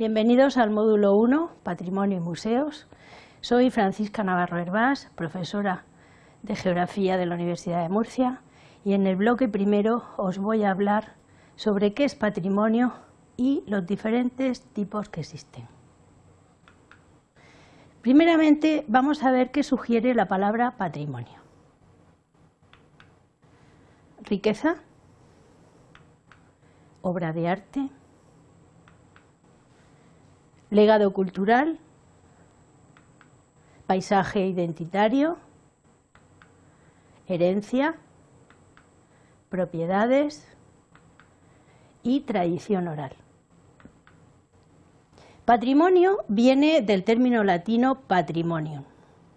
Bienvenidos al módulo 1, Patrimonio y Museos. Soy Francisca Navarro Hervás, profesora de Geografía de la Universidad de Murcia y en el bloque primero os voy a hablar sobre qué es patrimonio y los diferentes tipos que existen. Primeramente vamos a ver qué sugiere la palabra patrimonio. Riqueza, obra de arte, legado cultural, paisaje identitario, herencia, propiedades y tradición oral. Patrimonio viene del término latino patrimonium.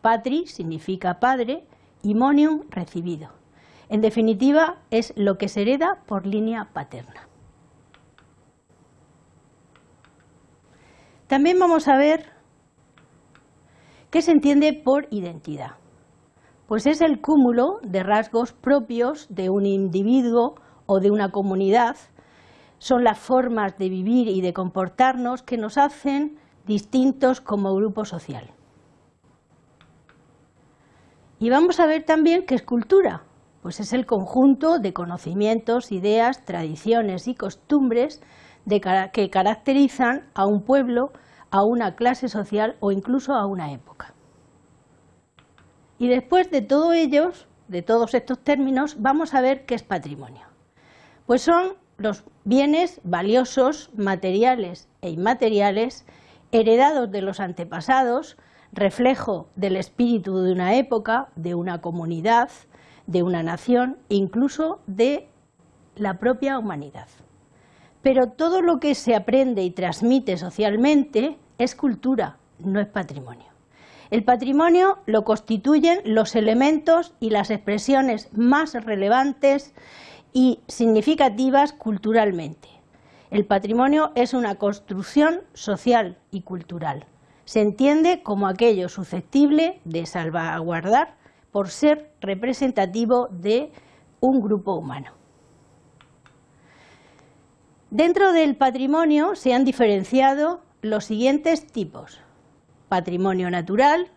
Patri significa padre y monium recibido. En definitiva, es lo que se hereda por línea paterna. También vamos a ver qué se entiende por identidad. Pues es el cúmulo de rasgos propios de un individuo o de una comunidad. Son las formas de vivir y de comportarnos que nos hacen distintos como grupo social. Y vamos a ver también qué es cultura, pues es el conjunto de conocimientos, ideas, tradiciones y costumbres que caracterizan a un pueblo, a una clase social o incluso a una época. Y después de todos ellos, de todos estos términos, vamos a ver qué es patrimonio. Pues son los bienes valiosos, materiales e inmateriales, heredados de los antepasados, reflejo del espíritu de una época, de una comunidad, de una nación, incluso de la propia humanidad. Pero todo lo que se aprende y transmite socialmente es cultura, no es patrimonio. El patrimonio lo constituyen los elementos y las expresiones más relevantes y significativas culturalmente. El patrimonio es una construcción social y cultural. Se entiende como aquello susceptible de salvaguardar por ser representativo de un grupo humano. Dentro del patrimonio se han diferenciado los siguientes tipos patrimonio natural,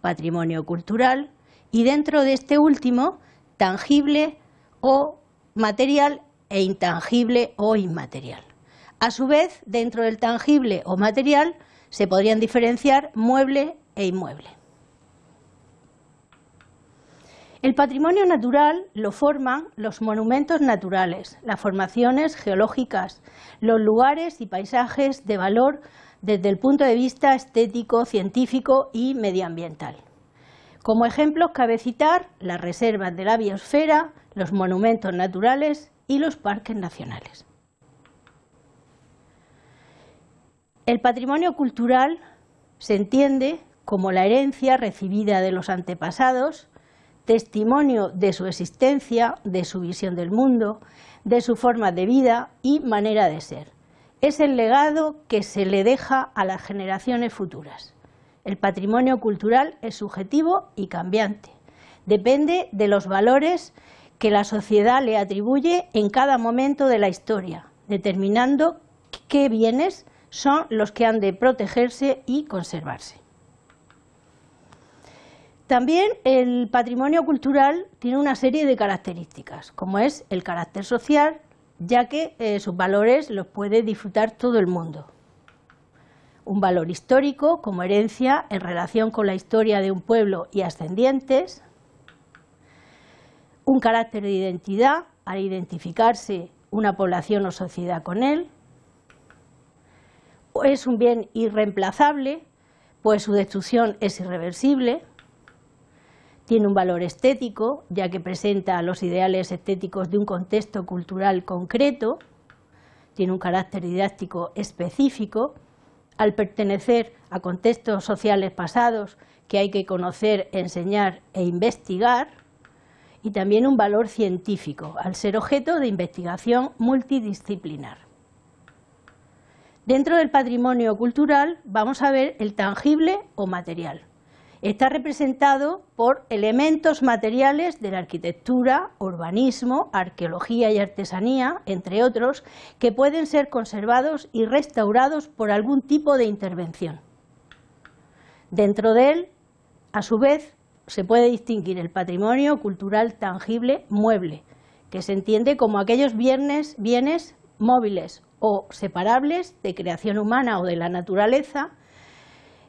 patrimonio cultural y dentro de este último, tangible o material e intangible o inmaterial. A su vez, dentro del tangible o material se podrían diferenciar mueble e inmueble. El patrimonio natural lo forman los monumentos naturales, las formaciones geológicas, los lugares y paisajes de valor desde el punto de vista estético, científico y medioambiental. Como ejemplos cabe citar las reservas de la biosfera, los monumentos naturales y los parques nacionales. El patrimonio cultural se entiende como la herencia recibida de los antepasados, testimonio de su existencia, de su visión del mundo, de su forma de vida y manera de ser es el legado que se le deja a las generaciones futuras. El patrimonio cultural es subjetivo y cambiante. Depende de los valores que la sociedad le atribuye en cada momento de la historia, determinando qué bienes son los que han de protegerse y conservarse. También el patrimonio cultural tiene una serie de características, como es el carácter social, ya que eh, sus valores los puede disfrutar todo el mundo. Un valor histórico como herencia en relación con la historia de un pueblo y ascendientes, un carácter de identidad al identificarse una población o sociedad con él, es un bien irreemplazable, pues su destrucción es irreversible, tiene un valor estético, ya que presenta los ideales estéticos de un contexto cultural concreto, tiene un carácter didáctico específico, al pertenecer a contextos sociales pasados que hay que conocer, enseñar e investigar, y también un valor científico, al ser objeto de investigación multidisciplinar. Dentro del patrimonio cultural vamos a ver el tangible o material, está representado por elementos materiales de la arquitectura, urbanismo, arqueología y artesanía, entre otros, que pueden ser conservados y restaurados por algún tipo de intervención. Dentro de él, a su vez, se puede distinguir el patrimonio cultural tangible mueble, que se entiende como aquellos bienes, bienes móviles o separables de creación humana o de la naturaleza,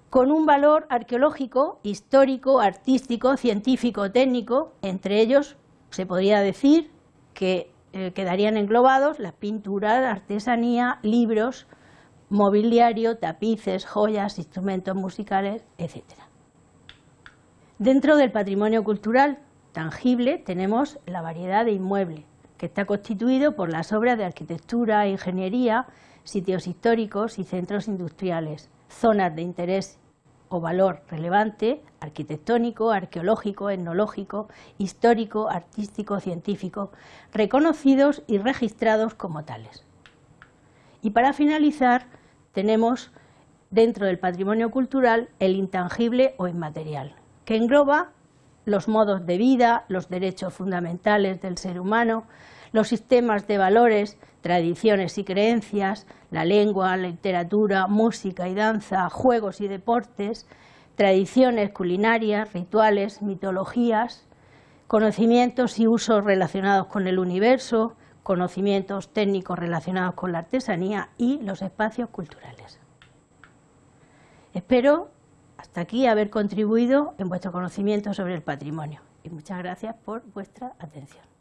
con un valor arqueológico, histórico, artístico, científico, técnico, entre ellos se podría decir que eh, quedarían englobados las pinturas, artesanía, libros, mobiliario, tapices, joyas, instrumentos musicales, etc. Dentro del patrimonio cultural tangible tenemos la variedad de inmuebles, que está constituido por las obras de arquitectura, ingeniería, sitios históricos y centros industriales, zonas de interés o valor relevante, arquitectónico, arqueológico, etnológico, histórico, artístico, científico, reconocidos y registrados como tales. Y para finalizar, tenemos dentro del patrimonio cultural el intangible o inmaterial, que engloba los modos de vida, los derechos fundamentales del ser humano, los sistemas de valores, tradiciones y creencias, la lengua, la literatura, música y danza, juegos y deportes, tradiciones culinarias, rituales, mitologías, conocimientos y usos relacionados con el universo, conocimientos técnicos relacionados con la artesanía y los espacios culturales. Espero hasta aquí haber contribuido en vuestro conocimiento sobre el patrimonio y muchas gracias por vuestra atención.